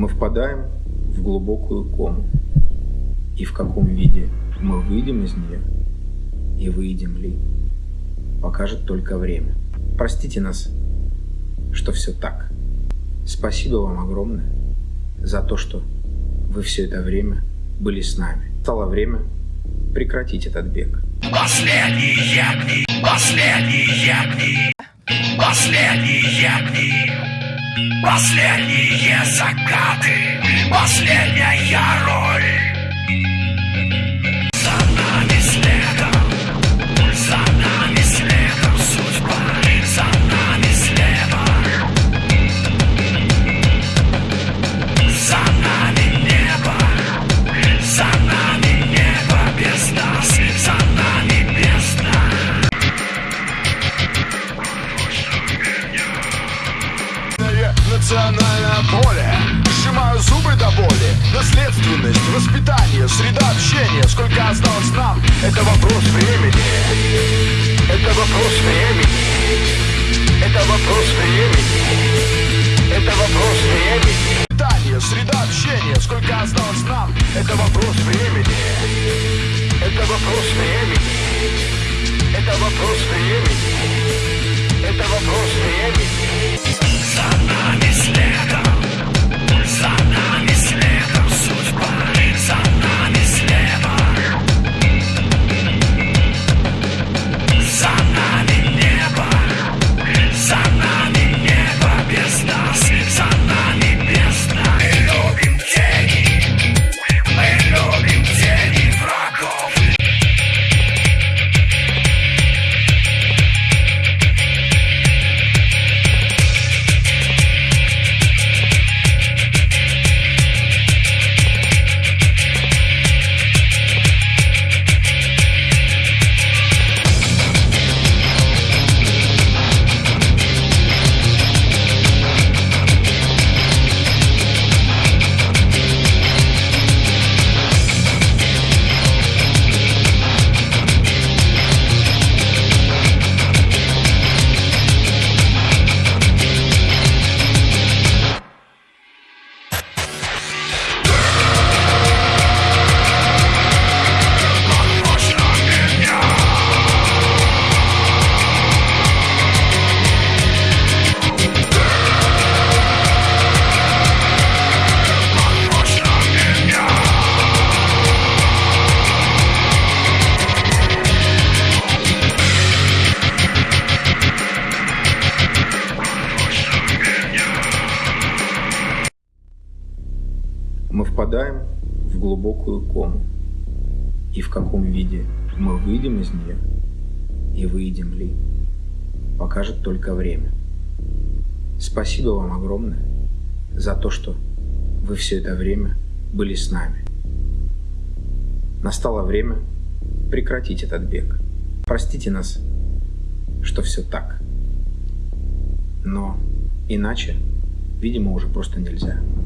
Мы впадаем в глубокую кому. И в каком виде мы выйдем из нее и выйдем ли, покажет только время. Простите нас, что все так. Спасибо вам огромное за то, что вы все это время были с нами. Стало время прекратить этот бег. Последние дни, последние дни, последние дни, последние закаты, последняя роль. Поле Сжимаю зубы до боли. Наследственность, воспитание, среда общения. Сколько осталось нам, это вопрос времени. Это вопрос времени. Это вопрос времени впадаем в глубокую кому. И в каком виде мы выйдем из нее и выйдем ли, покажет только время. Спасибо вам огромное за то, что вы все это время были с нами. Настало время прекратить этот бег. Простите нас, что все так. Но иначе, видимо, уже просто нельзя.